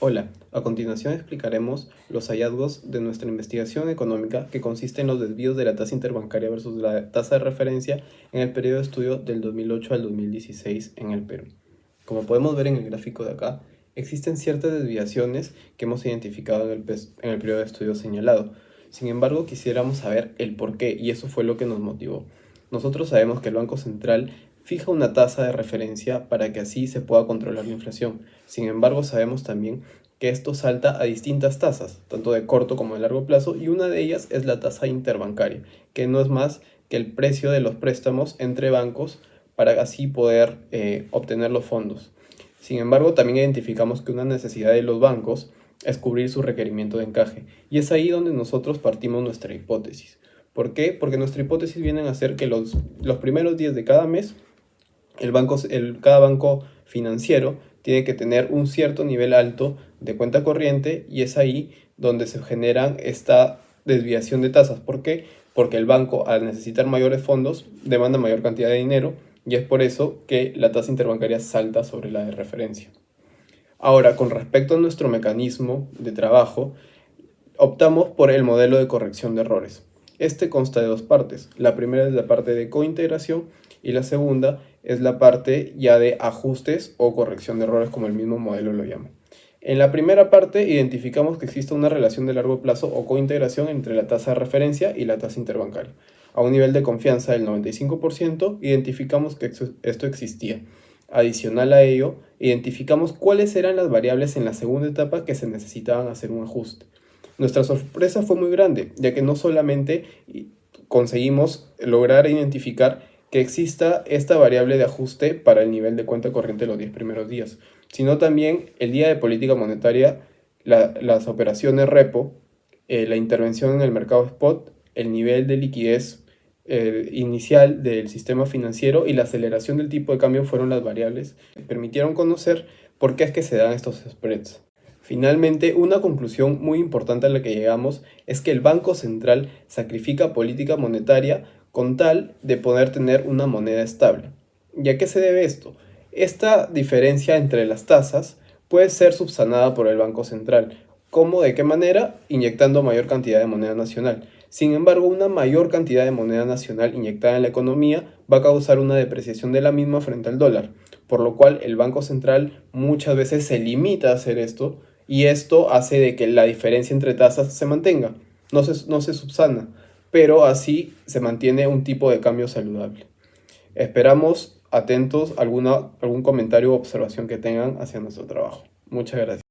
Hola, a continuación explicaremos los hallazgos de nuestra investigación económica que consiste en los desvíos de la tasa interbancaria versus la tasa de referencia en el periodo de estudio del 2008 al 2016 en el Perú. Como podemos ver en el gráfico de acá, existen ciertas desviaciones que hemos identificado en el, en periodo de estudio señalado. Sin embargo, quisiéramos saber el por qué y eso fue lo que nos motivó. Nosotros sabemos que el Banco Central fija una tasa de referencia para que así se pueda controlar la inflación. Sin embargo, sabemos también que esto salta a distintas tasas, tanto de corto como de largo plazo, y una de ellas es la tasa interbancaria, que no es más que el precio de los préstamos entre bancos para así poder eh, obtener los fondos. Sin embargo, también identificamos que una necesidad de los bancos es cubrir su requerimiento de encaje, y es ahí donde nosotros partimos nuestra hipótesis. ¿Por qué? Porque nuestra hipótesis viene a ser que los, los primeros días de cada mes el banco, el, cada banco financiero tiene que tener un cierto nivel alto de cuenta corriente y es ahí donde se genera esta desviación de tasas. ¿Por qué? Porque el banco al necesitar mayores fondos demanda mayor cantidad de dinero y es por eso que la tasa interbancaria salta sobre la de referencia. Ahora, con respecto a nuestro mecanismo de trabajo, optamos por el modelo de corrección de errores. Este consta de dos partes. La primera es la parte de cointegración y la segunda es la parte ya de ajustes o corrección de errores como el mismo modelo lo llama. En la primera parte identificamos que existe una relación de largo plazo o cointegración entre la tasa de referencia y la tasa interbancaria. A un nivel de confianza del 95% identificamos que esto existía. Adicional a ello, identificamos cuáles eran las variables en la segunda etapa que se necesitaban hacer un ajuste. Nuestra sorpresa fue muy grande, ya que no solamente conseguimos lograr identificar que exista esta variable de ajuste para el nivel de cuenta corriente los 10 primeros días, sino también el día de política monetaria, las operaciones repo, eh, la intervención en el mercado spot, el nivel de liquidez eh, inicial del sistema financiero y la aceleración del tipo de cambio fueron las variables que permitieron conocer por qué es que se dan estos spreads. Finalmente, una conclusión muy importante a la que llegamos es que el Banco Central sacrifica política monetaria con tal de poder tener una moneda estable. ¿Y a qué se debe esto? Esta diferencia entre las tasas puede ser subsanada por el Banco Central. ¿Cómo? ¿De qué manera? Inyectando mayor cantidad de moneda nacional. Sin embargo, una mayor cantidad de moneda nacional inyectada en la economía va a causar una depreciación de la misma frente al dólar, por lo cual el Banco Central muchas veces se limita a hacer esto y esto hace de que la diferencia entre tasas se mantenga, no se, no se subsana pero así se mantiene un tipo de cambio saludable. Esperamos atentos alguna, algún comentario o observación que tengan hacia nuestro trabajo. Muchas gracias.